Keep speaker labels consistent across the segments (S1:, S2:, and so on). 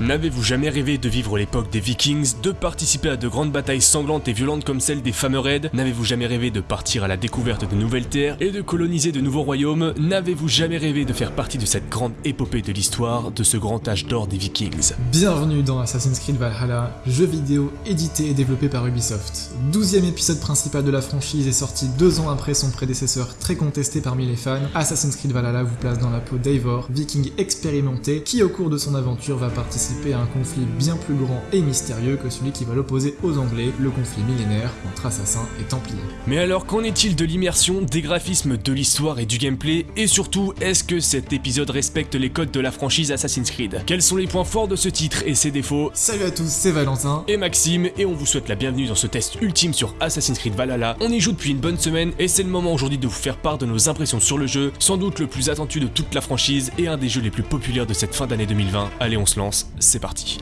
S1: N'avez-vous jamais rêvé de vivre l'époque des Vikings, de participer à de grandes batailles sanglantes et violentes comme celle des fameux raids N'avez-vous jamais rêvé de partir à la découverte de nouvelles terres et de coloniser de nouveaux royaumes N'avez-vous jamais rêvé de faire partie de cette grande épopée de l'histoire, de ce grand âge d'or des Vikings
S2: Bienvenue dans Assassin's Creed Valhalla, jeu vidéo édité et développé par Ubisoft. Douzième épisode principal de la franchise est sorti deux ans après son prédécesseur très contesté parmi les fans. Assassin's Creed Valhalla vous place dans la peau d'Eivor, viking expérimenté, qui au cours de son aventure va participer à un conflit bien plus grand et mystérieux que celui qui va l'opposer aux Anglais, le conflit millénaire entre assassins et templiers.
S1: Mais alors qu'en est-il de l'immersion, des graphismes, de l'histoire et du gameplay Et surtout, est-ce que cet épisode respecte les codes de la franchise Assassin's Creed? Quels sont les points forts de ce titre et ses défauts?
S2: Salut à tous, c'est Valentin
S1: et Maxime, et on vous souhaite la bienvenue dans ce test ultime sur Assassin's Creed Valhalla. On y joue depuis une bonne semaine, et c'est le moment aujourd'hui de vous faire part de nos impressions sur le jeu, sans doute le plus attendu de toute la franchise, et un des jeux les plus populaires de cette fin d'année 2020. Allez, on se lance, c'est parti.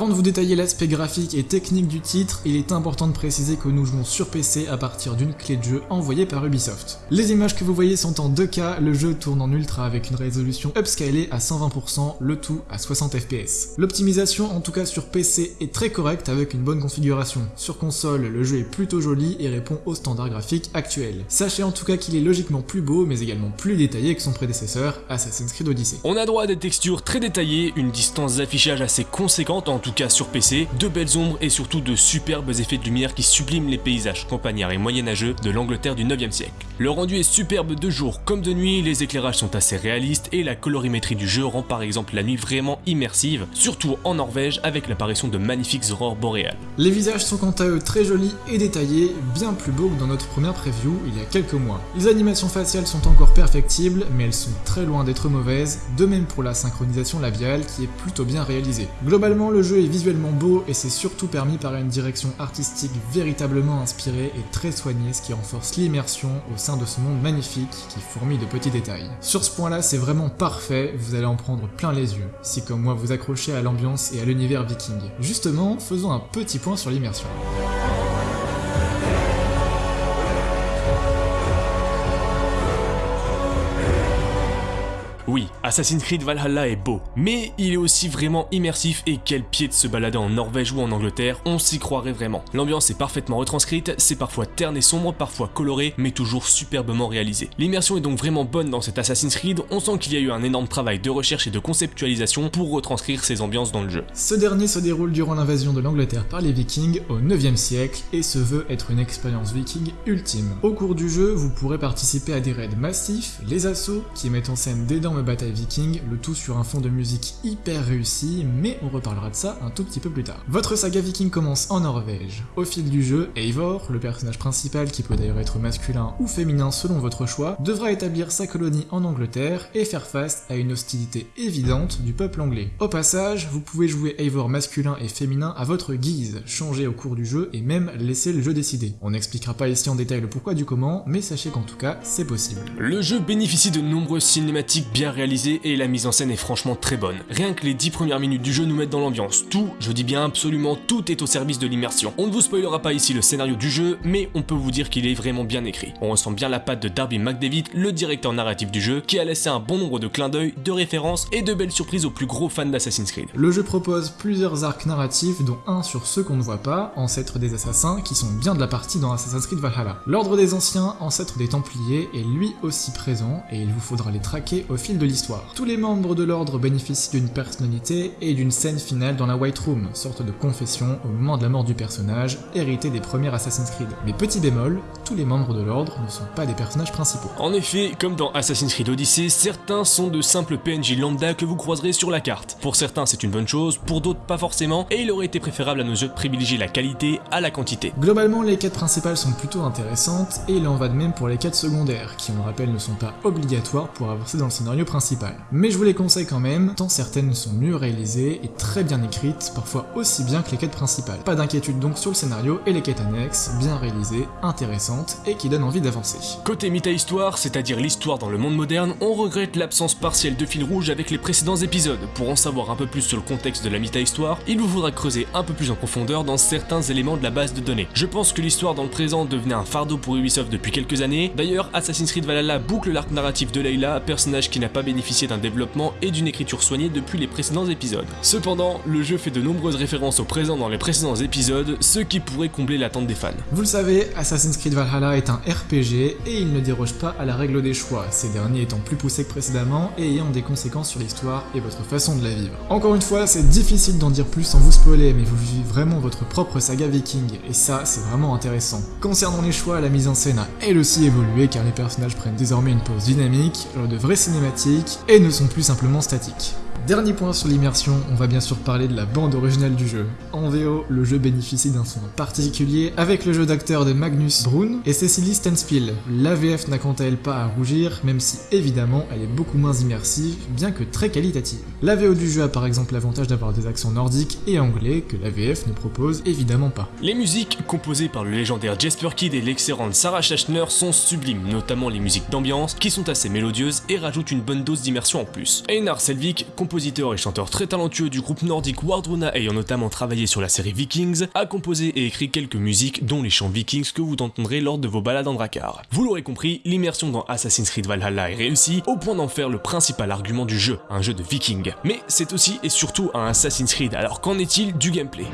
S2: Avant de vous détailler l'aspect graphique et technique du titre, il est important de préciser que nous jouons sur PC à partir d'une clé de jeu envoyée par Ubisoft. Les images que vous voyez sont en 2K, le jeu tourne en ultra avec une résolution upscalée à 120%, le tout à 60 fps. L'optimisation, en tout cas sur PC, est très correcte avec une bonne configuration. Sur console, le jeu est plutôt joli et répond aux standards graphiques actuels. Sachez en tout cas qu'il est logiquement plus beau, mais également plus détaillé que son prédécesseur, Assassin's Creed Odyssey.
S1: On a droit à des textures très détaillées, une distance d'affichage assez conséquente en tout cas sur PC, de belles ombres et surtout de superbes effets de lumière qui subliment les paysages campagnards et moyenâgeux de l'Angleterre du 9e siècle. Le rendu est superbe de jour comme de nuit, les éclairages sont assez réalistes et la colorimétrie du jeu rend par exemple la nuit vraiment immersive, surtout en Norvège avec l'apparition de magnifiques aurores boréales.
S2: Les visages sont quant à eux très jolis et détaillés, bien plus beaux que dans notre première preview il y a quelques mois. Les animations faciales sont encore perfectibles, mais elles sont très loin d'être mauvaises, de même pour la synchronisation labiale qui est plutôt bien réalisée. Globalement le jeu est visuellement beau et c'est surtout permis par une direction artistique véritablement inspirée et très soignée, ce qui renforce l'immersion au sein de ce monde magnifique qui fourmille de petits détails. Sur ce point-là, c'est vraiment parfait, vous allez en prendre plein les yeux, si comme moi vous accrochez à l'ambiance et à l'univers viking. Justement, faisons un petit point sur l'immersion.
S1: Oui, Assassin's Creed Valhalla est beau, mais il est aussi vraiment immersif et quel pied de se balader en Norvège ou en Angleterre, on s'y croirait vraiment. L'ambiance est parfaitement retranscrite, c'est parfois terne et sombre, parfois coloré, mais toujours superbement réalisé. L'immersion est donc vraiment bonne dans cet Assassin's Creed, on sent qu'il y a eu un énorme travail de recherche et de conceptualisation pour retranscrire ces ambiances dans le jeu.
S2: Ce dernier se déroule durant l'invasion de l'Angleterre par les Vikings au 9e siècle et se veut être une expérience viking ultime. Au cours du jeu, vous pourrez participer à des raids massifs, les assauts, qui mettent en scène d'énormes bataille viking, le tout sur un fond de musique hyper réussi, mais on reparlera de ça un tout petit peu plus tard. Votre saga viking commence en Norvège. Au fil du jeu, Eivor, le personnage principal qui peut d'ailleurs être masculin ou féminin selon votre choix, devra établir sa colonie en Angleterre et faire face à une hostilité évidente du peuple anglais. Au passage, vous pouvez jouer Eivor masculin et féminin à votre guise, changer au cours du jeu et même laisser le jeu décider. On n'expliquera pas ici en détail le pourquoi du comment, mais sachez qu'en tout cas, c'est possible.
S1: Le jeu bénéficie de nombreuses cinématiques bien réalisé et la mise en scène est franchement très bonne. Rien que les 10 premières minutes du jeu nous mettent dans l'ambiance. Tout, je dis bien absolument tout est au service de l'immersion. On ne vous spoilera pas ici le scénario du jeu, mais on peut vous dire qu'il est vraiment bien écrit. On ressent bien la patte de Darby McDavid, le directeur narratif du jeu, qui a laissé un bon nombre de clins d'œil, de références et de belles surprises aux plus gros fans d'Assassin's Creed.
S2: Le jeu propose plusieurs arcs narratifs, dont un sur ceux qu'on ne voit pas, ancêtres des assassins, qui sont bien de la partie dans Assassin's Creed Valhalla. L'ordre des anciens, ancêtre des Templiers, est lui aussi présent, et il vous faudra les traquer au fil de l'histoire. Tous les membres de l'ordre bénéficient d'une personnalité et d'une scène finale dans la White Room, sorte de confession au moment de la mort du personnage, hérité des premiers Assassin's Creed. Mais petit bémol, tous les membres de l'ordre ne sont pas des personnages principaux.
S1: En effet, comme dans Assassin's Creed Odyssey, certains sont de simples PNJ lambda que vous croiserez sur la carte. Pour certains c'est une bonne chose, pour d'autres pas forcément, et il aurait été préférable à nos jeux de privilégier la qualité à la quantité.
S2: Globalement, les quêtes principales sont plutôt intéressantes, et il en va de même pour les quêtes secondaires, qui on le rappelle ne sont pas obligatoires pour avancer dans le scénario principal. Mais je vous les conseille quand même, tant certaines sont mieux réalisées et très bien écrites, parfois aussi bien que les quêtes principales. Pas d'inquiétude donc sur le scénario et les quêtes annexes, bien réalisées, intéressantes et qui donnent envie d'avancer.
S1: Côté méta-histoire, c'est-à-dire l'histoire dans le monde moderne, on regrette l'absence partielle de fil rouge avec les précédents épisodes. Pour en savoir un peu plus sur le contexte de la méta-histoire, il vous faudra creuser un peu plus en profondeur dans certains éléments de la base de données. Je pense que l'histoire dans le présent devenait un fardeau pour Ubisoft depuis quelques années. D'ailleurs, Assassin's Creed Valhalla boucle l'arc narratif de Layla, personnage qui n'a pas bénéficié d'un développement et d'une écriture soignée depuis les précédents épisodes. Cependant, le jeu fait de nombreuses références au présent dans les précédents épisodes, ce qui pourrait combler l'attente des fans.
S2: Vous le savez, Assassin's Creed Valhalla est un RPG et il ne déroge pas à la règle des choix, ces derniers étant plus poussés que précédemment et ayant des conséquences sur l'histoire et votre façon de la vivre. Encore une fois, c'est difficile d'en dire plus sans vous spoiler, mais vous vivez vraiment votre propre saga viking, et ça, c'est vraiment intéressant. Concernant les choix, la mise en scène a elle aussi évolué car les personnages prennent désormais une pose dynamique, genre de vraies cinématiques, et ne sont plus simplement statiques. Dernier point sur l'immersion, on va bien sûr parler de la bande originale du jeu. En VO, le jeu bénéficie d'un son particulier avec le jeu d'acteur de Magnus Brun et Cecily Stenspiel. L'AVF n'a quant à elle pas à rougir, même si évidemment elle est beaucoup moins immersive, bien que très qualitative. La VO du jeu a par exemple l'avantage d'avoir des accents nordiques et anglais que l'AVF ne propose évidemment pas.
S1: Les musiques, composées par le légendaire Jesper Kidd et l'excellente Sarah Schachner, sont sublimes, notamment les musiques d'ambiance, qui sont assez mélodieuses et rajoutent une bonne dose d'immersion en plus. Einar Selvik, compositeur et chanteur très talentueux du groupe nordique Wardruna ayant notamment travaillé sur la série Vikings, a composé et écrit quelques musiques dont les chants Vikings que vous entendrez lors de vos balades en Drakkar. Vous l'aurez compris, l'immersion dans Assassin's Creed Valhalla est réussie au point d'en faire le principal argument du jeu, un jeu de Vikings. Mais c'est aussi et surtout un Assassin's Creed, alors qu'en est-il du gameplay?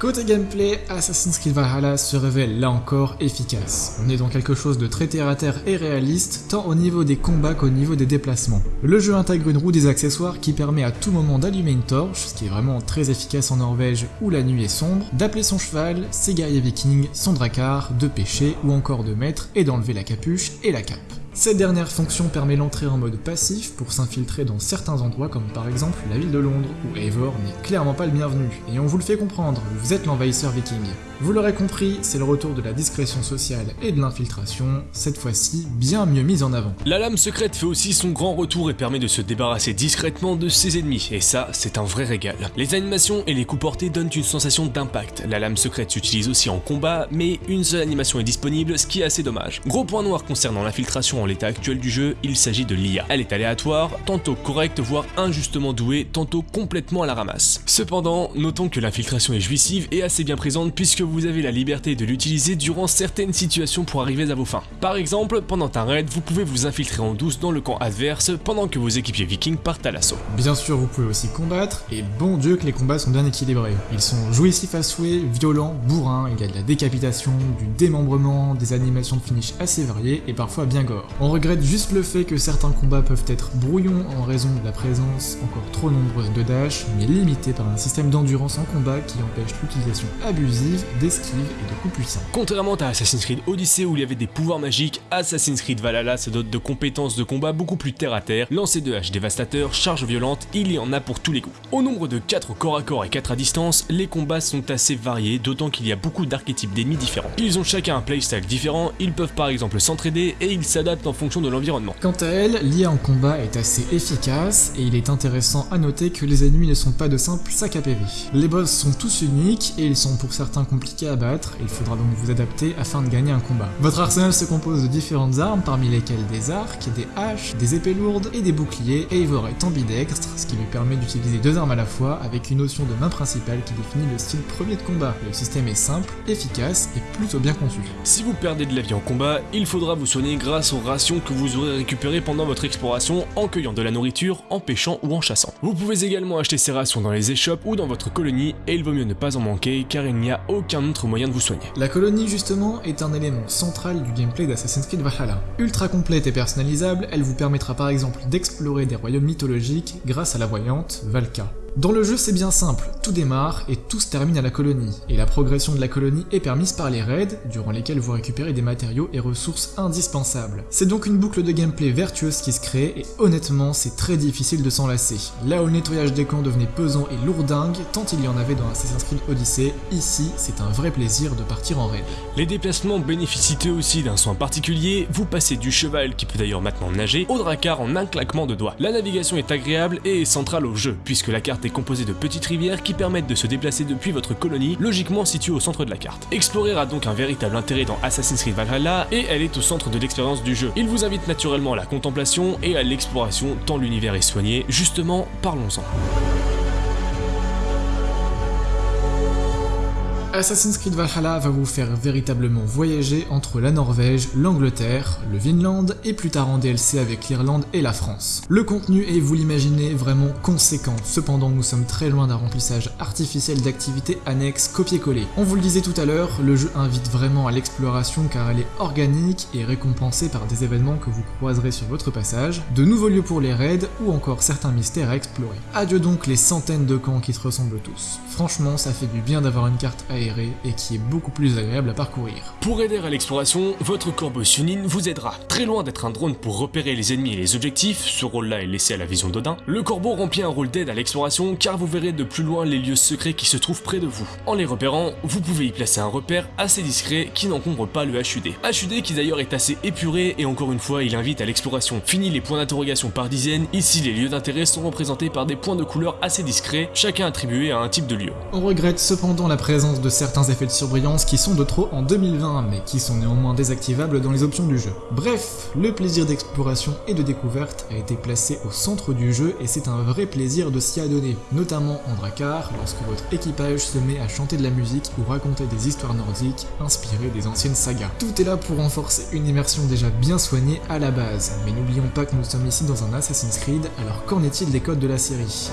S2: Côté gameplay, Assassin's Creed Valhalla se révèle là encore efficace. On est dans quelque chose de très terre à terre et réaliste, tant au niveau des combats qu'au niveau des déplacements. Le jeu intègre une roue des accessoires qui permet à tout moment d'allumer une torche, ce qui est vraiment très efficace en Norvège où la nuit est sombre, d'appeler son cheval, ses guerriers vikings, son drakkar, de pêcher ou encore de mettre et d'enlever la capuche et la cape. Cette dernière fonction permet l'entrée en mode passif pour s'infiltrer dans certains endroits comme par exemple la ville de Londres, où Eivor n'est clairement pas le bienvenu, et on vous le fait comprendre, vous êtes l'envahisseur viking. Vous l'aurez compris, c'est le retour de la discrétion sociale et de l'infiltration, cette fois-ci bien mieux mise en avant.
S1: La lame secrète fait aussi son grand retour et permet de se débarrasser discrètement de ses ennemis, et ça, c'est un vrai régal. Les animations et les coups portés donnent une sensation d'impact. La lame secrète s'utilise aussi en combat, mais une seule animation est disponible, ce qui est assez dommage. Gros point noir concernant l'infiltration en l'état actuel du jeu, il s'agit de l'IA. Elle est aléatoire, tantôt correcte, voire injustement douée, tantôt complètement à la ramasse. Cependant, notons que l'infiltration est jouissive et assez bien présente puisque vous avez la liberté de l'utiliser durant certaines situations pour arriver à vos fins. Par exemple, pendant un raid, vous pouvez vous infiltrer en douce dans le camp adverse pendant que vos équipiers vikings partent à l'assaut.
S2: Bien sûr, vous pouvez aussi combattre, et bon dieu que les combats sont bien équilibrés. Ils sont jouissifs à souhait, violents, bourrins, il y a de la décapitation, du démembrement, des animations de finish assez variées et parfois bien gore. On regrette juste le fait que certains combats peuvent être brouillons en raison de la présence encore trop nombreuse de dash, mais limitée par un système d'endurance en combat qui empêche l'utilisation abusive d'esquive et de coups puissants.
S1: Contrairement à Assassin's Creed Odyssey où il y avait des pouvoirs magiques, Assassin's Creed Valhalla se dote de compétences de combat beaucoup plus terre à terre, lancer de haches dévastateurs, charges violentes, il y en a pour tous les goûts. Au nombre de 4 corps à corps et 4 à distance, les combats sont assez variés, d'autant qu'il y a beaucoup d'archétypes d'ennemis différents. Ils ont chacun un playstyle différent, ils peuvent par exemple s'entraider et ils s'adaptent en fonction de l'environnement.
S2: Quant à elle, l'IA en combat est assez efficace et il est intéressant à noter que les ennemis ne sont pas de simples sacs à PV. Les boss sont tous uniques et ils sont pour certains compliqués à battre, il faudra donc vous adapter afin de gagner un combat. Votre arsenal se compose de différentes armes parmi lesquelles des arcs, des haches, des épées lourdes et des boucliers, et Eivor est ambidextre, ce qui lui permet d'utiliser deux armes à la fois avec une notion de main principale qui définit le style premier de combat. Le système est simple, efficace et plutôt bien conçu.
S1: Si vous perdez de la vie en combat, il faudra vous soigner grâce aux rations que vous aurez récupérées pendant votre exploration en cueillant de la nourriture, en pêchant ou en chassant. Vous pouvez également acheter ces rations dans les échoppes ou dans votre colonie et il vaut mieux ne pas en manquer car il n'y a aucun moyen de vous soigner.
S2: La colonie justement est un élément central du gameplay d'Assassin's Creed Valhalla. Ultra complète et personnalisable, elle vous permettra par exemple d'explorer des royaumes mythologiques grâce à la voyante Valka. Dans le jeu c'est bien simple, tout démarre et tout se termine à la colonie, et la progression de la colonie est permise par les raids, durant lesquels vous récupérez des matériaux et ressources indispensables. C'est donc une boucle de gameplay vertueuse qui se crée, et honnêtement c'est très difficile de s'en lasser. Là où le nettoyage des camps devenait pesant et lourdingue, tant il y en avait dans Assassin's Creed Odyssey, ici c'est un vrai plaisir de partir en raid.
S1: Les déplacements bénéficient eux aussi d'un soin particulier, vous passez du cheval qui peut d'ailleurs maintenant nager, au dracar en un claquement de doigts. La navigation est agréable et centrale au jeu, puisque la carte est composée de petites rivières qui permettent de se déplacer depuis votre colonie, logiquement située au centre de la carte. Explorer a donc un véritable intérêt dans Assassin's Creed Valhalla, et elle est au centre de l'expérience du jeu. Il vous invite naturellement à la contemplation et à l'exploration tant l'univers est soigné, justement, parlons-en.
S2: Assassin's Creed Valhalla va vous faire véritablement voyager entre la Norvège, l'Angleterre, le Vinland et plus tard en DLC avec l'Irlande et la France. Le contenu est, vous l'imaginez, vraiment conséquent, cependant nous sommes très loin d'un remplissage artificiel d'activités annexes copier-coller. On vous le disait tout à l'heure, le jeu invite vraiment à l'exploration car elle est organique et récompensée par des événements que vous croiserez sur votre passage, de nouveaux lieux pour les raids ou encore certains mystères à explorer. Adieu donc les centaines de camps qui se ressemblent tous. Franchement, ça fait du bien d'avoir une carte et qui est beaucoup plus agréable à parcourir.
S1: Pour aider à l'exploration, votre corbeau Sunin vous aidera. Très loin d'être un drone pour repérer les ennemis et les objectifs, ce rôle-là est laissé à la vision d'Odin, le corbeau remplit un rôle d'aide à l'exploration car vous verrez de plus loin les lieux secrets qui se trouvent près de vous. En les repérant, vous pouvez y placer un repère assez discret qui n'encombre pas le HUD. HUD qui d'ailleurs est assez épuré et encore une fois il invite à l'exploration. Fini les points d'interrogation par dizaines, ici les lieux d'intérêt sont représentés par des points de couleur assez discrets, chacun attribué à un type de lieu.
S2: On regrette cependant la présence de certains effets de surbrillance qui sont de trop en 2020, mais qui sont néanmoins désactivables dans les options du jeu. Bref, le plaisir d'exploration et de découverte a été placé au centre du jeu et c'est un vrai plaisir de s'y adonner, notamment en Drakkar, lorsque votre équipage se met à chanter de la musique ou raconter des histoires nordiques inspirées des anciennes sagas. Tout est là pour renforcer une immersion déjà bien soignée à la base, mais n'oublions pas que nous sommes ici dans un Assassin's Creed, alors qu'en est-il des codes de la série?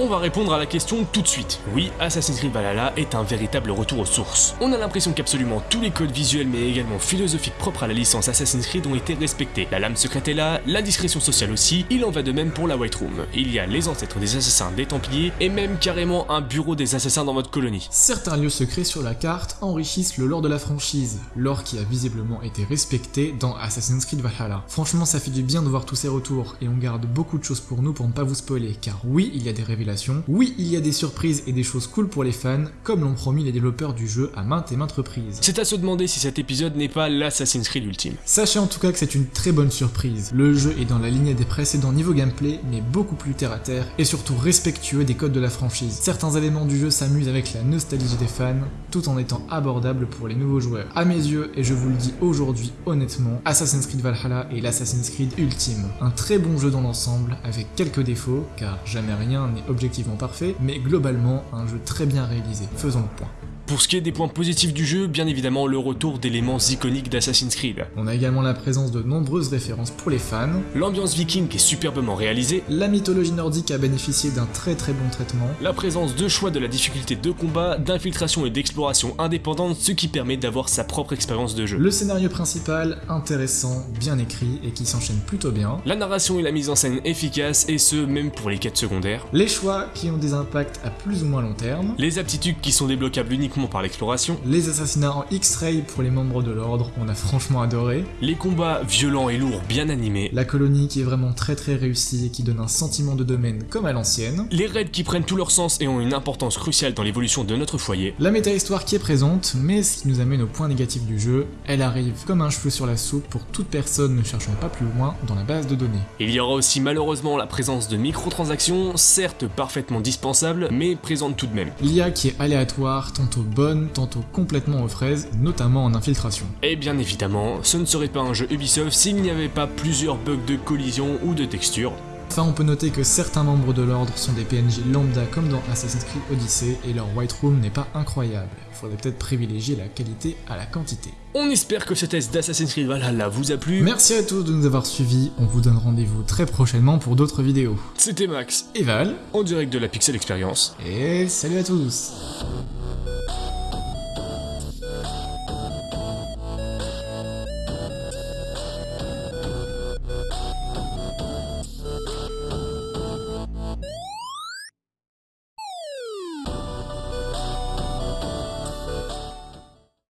S1: On va répondre à la question tout de suite. Oui, Assassin's Creed Valhalla est un véritable retour aux sources. On a l'impression qu'absolument tous les codes visuels mais également philosophiques propres à la licence Assassin's Creed ont été respectés. La lame secrète est là, la discrétion sociale aussi, il en va de même pour la White Room. Il y a les ancêtres des assassins des Templiers et même carrément un bureau des assassins dans votre colonie.
S2: Certains lieux secrets sur la carte enrichissent le lore de la franchise, lore qui a visiblement été respecté dans Assassin's Creed Valhalla. Franchement ça fait du bien de voir tous ces retours et on garde beaucoup de choses pour nous pour ne pas vous spoiler car oui il y a des révélations oui, il y a des surprises et des choses cool pour les fans, comme l'ont promis les développeurs du jeu à maintes et maintes reprises.
S1: C'est à se demander si cet épisode n'est pas l'Assassin's Creed ultime.
S2: Sachez en tout cas que c'est une très bonne surprise. Le jeu est dans la lignée des précédents niveaux gameplay, mais beaucoup plus terre à terre et surtout respectueux des codes de la franchise. Certains éléments du jeu s'amusent avec la nostalgie des fans, tout en étant abordables pour les nouveaux joueurs. À mes yeux, et je vous le dis aujourd'hui honnêtement, Assassin's Creed Valhalla est l'Assassin's Creed ultime. Un très bon jeu dans l'ensemble, avec quelques défauts, car jamais rien n'est objectivement parfait, mais globalement un jeu très bien réalisé, faisons le point.
S1: Pour ce qui est des points positifs du jeu, bien évidemment le retour d'éléments iconiques d'Assassin's Creed.
S2: On a également la présence de nombreuses références pour les fans.
S1: L'ambiance viking est superbement réalisée.
S2: La mythologie nordique a bénéficié d'un très très bon traitement.
S1: La présence de choix de la difficulté de combat, d'infiltration et d'exploration indépendante, ce qui permet d'avoir sa propre expérience de jeu.
S2: Le scénario principal, intéressant, bien écrit et qui s'enchaîne plutôt bien.
S1: La narration et la mise en scène efficaces et ce, même pour les quêtes secondaires.
S2: Les choix qui ont des impacts à plus ou moins long terme.
S1: Les aptitudes qui sont débloquables uniquement par l'exploration.
S2: Les assassinats en X-ray pour les membres de l'ordre, on a franchement adoré.
S1: Les combats violents et lourds bien animés.
S2: La colonie qui est vraiment très très réussie et qui donne un sentiment de domaine comme à l'ancienne.
S1: Les raids qui prennent tout leur sens et ont une importance cruciale dans l'évolution de notre foyer.
S2: La méta-histoire qui est présente, mais ce qui nous amène au point négatif du jeu, elle arrive comme un cheveu sur la soupe pour toute personne ne cherchant pas plus loin dans la base de données.
S1: Il y aura aussi malheureusement la présence de microtransactions, certes parfaitement dispensables, mais présentes tout de même.
S2: L'IA qui est aléatoire, tantôt bonne, tantôt complètement aux fraises, notamment en infiltration.
S1: Et bien évidemment, ce ne serait pas un jeu Ubisoft s'il n'y avait pas plusieurs bugs de collision ou de texture.
S2: Enfin, on peut noter que certains membres de l'ordre sont des PNJ lambda comme dans Assassin's Creed Odyssey et leur White Room n'est pas incroyable. Il faudrait peut-être privilégier la qualité à la quantité.
S1: On espère que ce test d'Assassin's Creed Valhalla vous a plu.
S2: Merci à tous de nous avoir suivis, on vous donne rendez-vous très prochainement pour d'autres vidéos.
S1: C'était Max
S2: et Val,
S1: en direct de la Pixel Experience.
S2: Et salut à tous